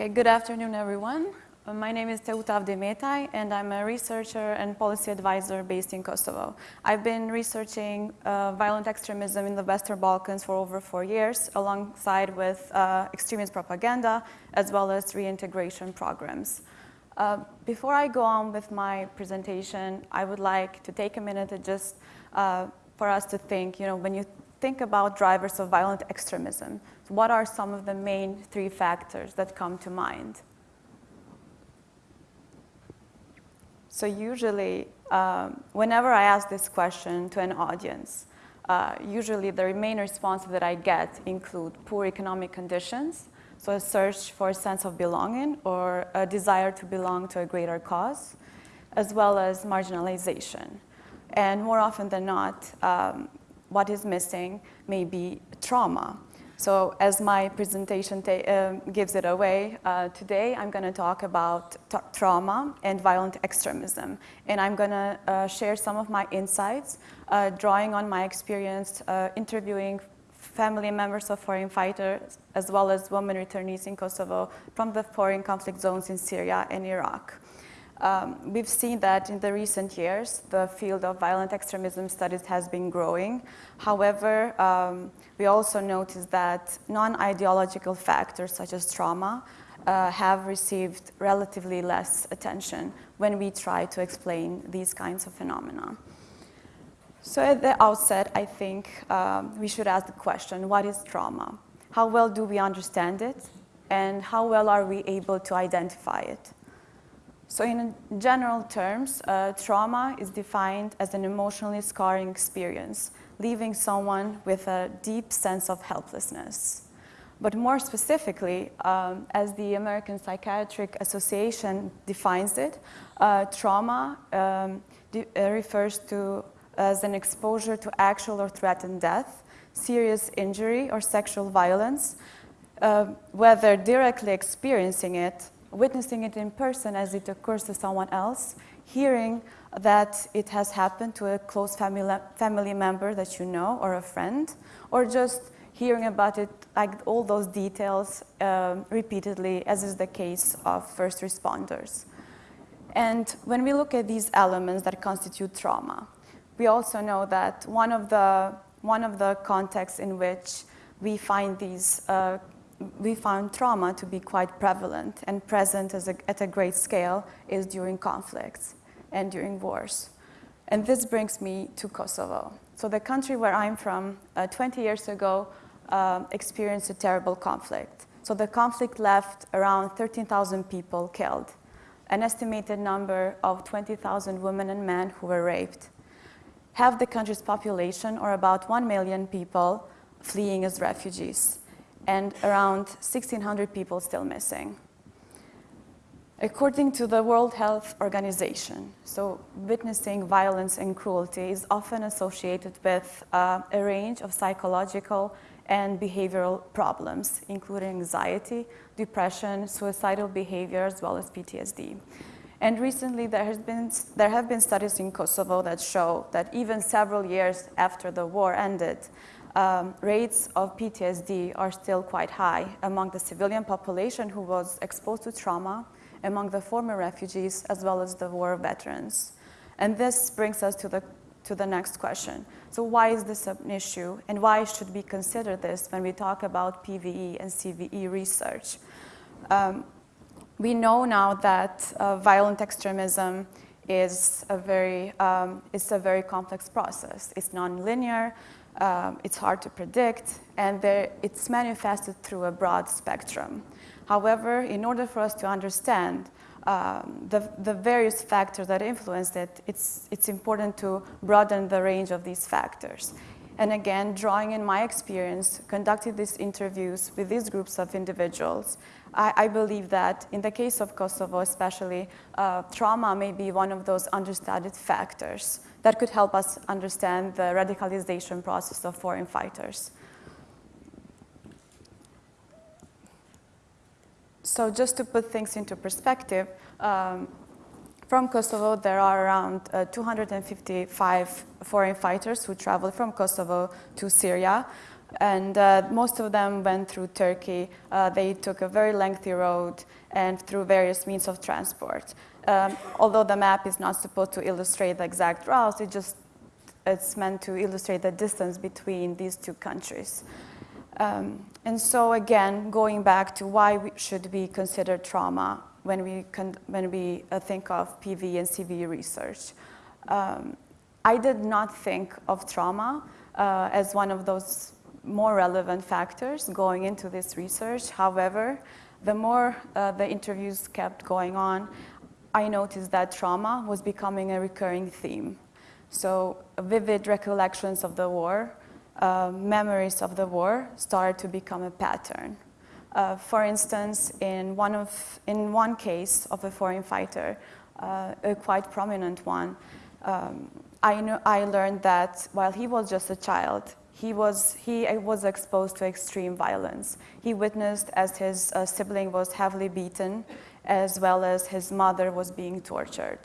Okay, good afternoon, everyone. Uh, my name is Teuta Avdimetaj, and I'm a researcher and policy advisor based in Kosovo. I've been researching uh, violent extremism in the Western Balkans for over four years, alongside with uh, extremist propaganda, as well as reintegration programs. Uh, before I go on with my presentation, I would like to take a minute to just uh, for us to think, you know, when you think about drivers of violent extremism, what are some of the main three factors that come to mind? So usually, um, whenever I ask this question to an audience, uh, usually the main response that I get include poor economic conditions, so a search for a sense of belonging or a desire to belong to a greater cause, as well as marginalization. And more often than not, um, what is missing may be trauma. So as my presentation uh, gives it away, uh, today I'm going to talk about trauma and violent extremism. And I'm going to uh, share some of my insights, uh, drawing on my experience uh, interviewing family members of foreign fighters, as well as women returnees in Kosovo from the foreign conflict zones in Syria and Iraq. Um, we've seen that in the recent years, the field of violent extremism studies has been growing. However, um, we also notice that non-ideological factors such as trauma uh, have received relatively less attention when we try to explain these kinds of phenomena. So at the outset, I think um, we should ask the question, what is trauma? How well do we understand it? And how well are we able to identify it? So in general terms, uh, trauma is defined as an emotionally scarring experience, leaving someone with a deep sense of helplessness. But more specifically, um, as the American Psychiatric Association defines it, uh, trauma um, uh, refers to as an exposure to actual or threatened death, serious injury or sexual violence, uh, whether directly experiencing it witnessing it in person as it occurs to someone else, hearing that it has happened to a close family, family member that you know or a friend, or just hearing about it, like all those details um, repeatedly, as is the case of first responders. And when we look at these elements that constitute trauma, we also know that one of the, one of the contexts in which we find these uh, we found trauma to be quite prevalent and present a, at a great scale is during conflicts and during wars. And this brings me to Kosovo. So the country where I'm from, uh, 20 years ago, uh, experienced a terrible conflict. So the conflict left around 13,000 people killed, an estimated number of 20,000 women and men who were raped. Half the country's population, or about 1 million people, fleeing as refugees and around 1,600 people still missing. According to the World Health Organization, so witnessing violence and cruelty is often associated with uh, a range of psychological and behavioral problems, including anxiety, depression, suicidal behavior, as well as PTSD. And recently, there, has been, there have been studies in Kosovo that show that even several years after the war ended, um, rates of PTSD are still quite high among the civilian population who was exposed to trauma, among the former refugees, as well as the war veterans. And this brings us to the, to the next question. So why is this an issue, and why should we consider this when we talk about PVE and CVE research? Um, we know now that uh, violent extremism is a very, um, it's a very complex process. It's nonlinear, um, it's hard to predict, and it's manifested through a broad spectrum. However, in order for us to understand um, the, the, various factors that influence it, it's, it's important to broaden the range of these factors. And again, drawing in my experience, conducting these interviews with these groups of individuals, I, I believe that in the case of Kosovo especially, uh, trauma may be one of those understudied factors that could help us understand the radicalization process of foreign fighters. So just to put things into perspective, um, from Kosovo, there are around uh, 255 foreign fighters who traveled from Kosovo to Syria. And uh, most of them went through Turkey. Uh, they took a very lengthy road and through various means of transport. Um, although the map is not supposed to illustrate the exact routes, it just it's meant to illustrate the distance between these two countries. Um, and so again, going back to why we should be considered trauma when we, when we uh, think of PV and CV research. Um, I did not think of trauma uh, as one of those more relevant factors going into this research. However, the more uh, the interviews kept going on, I noticed that trauma was becoming a recurring theme. So vivid recollections of the war, uh, memories of the war started to become a pattern. Uh, for instance, in one, of, in one case of a foreign fighter, uh, a quite prominent one, um, I, know, I learned that while he was just a child, he was, he was exposed to extreme violence. He witnessed as his uh, sibling was heavily beaten, as well as his mother was being tortured.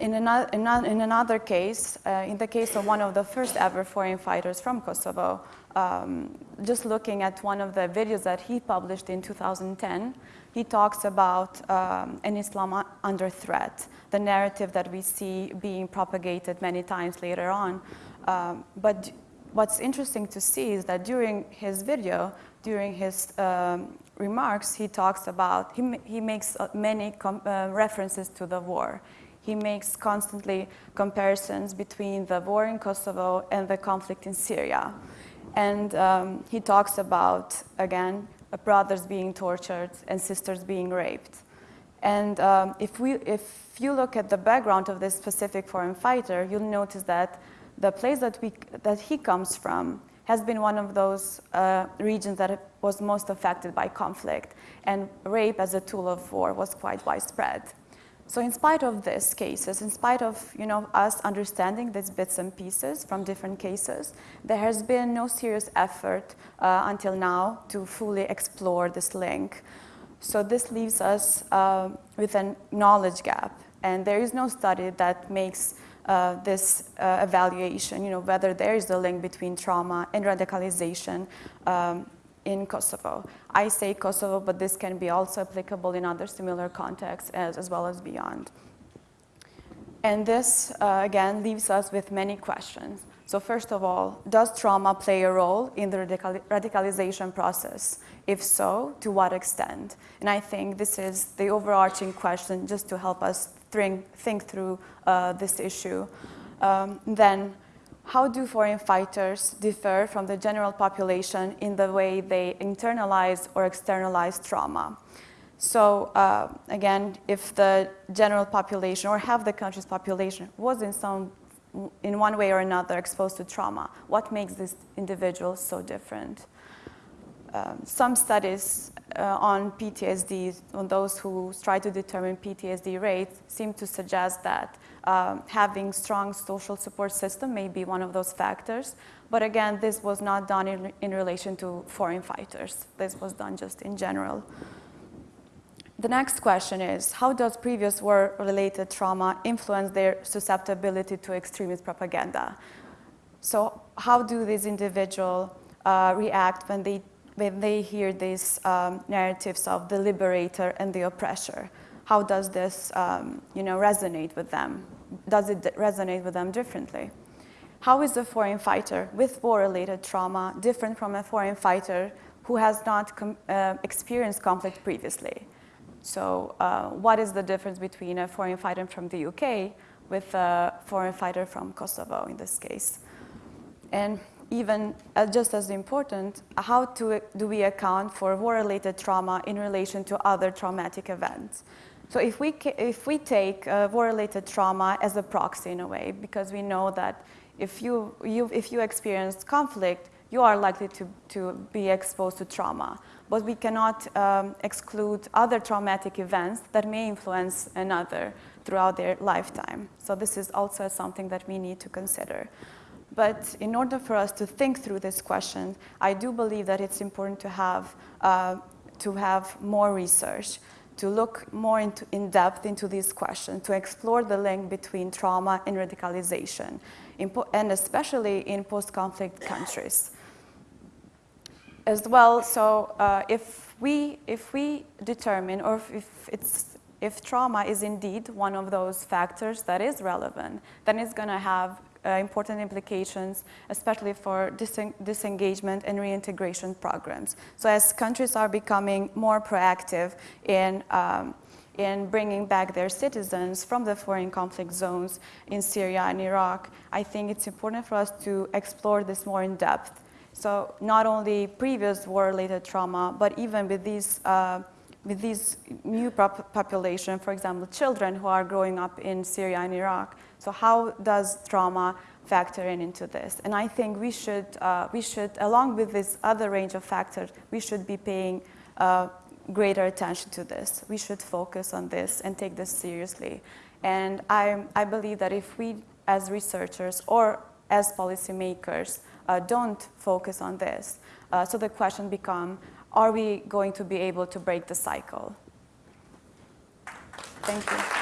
In another, in another case, uh, in the case of one of the first ever foreign fighters from Kosovo, um, just looking at one of the videos that he published in 2010, he talks about um, an Islam under threat, the narrative that we see being propagated many times later on. Um, but what's interesting to see is that during his video, during his um, remarks, he talks about, he, he makes uh, many uh, references to the war. He makes constantly comparisons between the war in Kosovo and the conflict in Syria. And um, he talks about, again, brothers being tortured and sisters being raped. And um, if, we, if you look at the background of this specific foreign fighter, you'll notice that the place that, we, that he comes from has been one of those uh, regions that was most affected by conflict. And rape as a tool of war was quite widespread. So in spite of these cases, in spite of you know, us understanding these bits and pieces from different cases, there has been no serious effort uh, until now to fully explore this link. So this leaves us uh, with a knowledge gap. And there is no study that makes uh, this uh, evaluation, you know, whether there is a link between trauma and radicalization um, in Kosovo. I say Kosovo, but this can be also applicable in other similar contexts as, as well as beyond. And this, uh, again, leaves us with many questions. So first of all, does trauma play a role in the radical radicalization process? If so, to what extent? And I think this is the overarching question just to help us think, through uh, this issue. Um, then, how do foreign fighters differ from the general population in the way they internalize or externalize trauma? So uh, again, if the general population or half the country's population was in some in one way or another exposed to trauma, what makes these individuals so different? Um, some studies uh, on PTSD, on those who try to determine PTSD rates, seem to suggest that um, having strong social support system may be one of those factors. But again, this was not done in, in relation to foreign fighters. This was done just in general. The next question is, how does previous war-related trauma influence their susceptibility to extremist propaganda? So how do these individuals uh, react when they, when they hear these um, narratives of the liberator and the oppressor? how does this um, you know, resonate with them? Does it resonate with them differently? How is a foreign fighter with war-related trauma different from a foreign fighter who has not uh, experienced conflict previously? So uh, what is the difference between a foreign fighter from the UK with a foreign fighter from Kosovo in this case? And even uh, just as important, how to, do we account for war-related trauma in relation to other traumatic events? So if we, if we take uh, war-related trauma as a proxy in a way, because we know that if you, you, if you experience conflict, you are likely to, to be exposed to trauma. But we cannot um, exclude other traumatic events that may influence another throughout their lifetime. So this is also something that we need to consider. But in order for us to think through this question, I do believe that it's important to have, uh, to have more research to look more into, in depth into these questions, to explore the link between trauma and radicalization, and especially in post-conflict countries. As well, so uh, if, we, if we determine, or if, it's, if trauma is indeed one of those factors that is relevant, then it's going to have important implications, especially for disen disengagement and reintegration programs. So as countries are becoming more proactive in, um, in bringing back their citizens from the foreign conflict zones in Syria and Iraq, I think it's important for us to explore this more in depth. So not only previous war-related trauma, but even with these uh, with these new population, for example, children who are growing up in Syria and Iraq, so how does trauma factor in into this? And I think we should, uh, we should, along with this other range of factors, we should be paying uh, greater attention to this. We should focus on this and take this seriously. And I, I believe that if we, as researchers or as policymakers, uh, don't focus on this, uh, so the question becomes, are we going to be able to break the cycle? Thank you.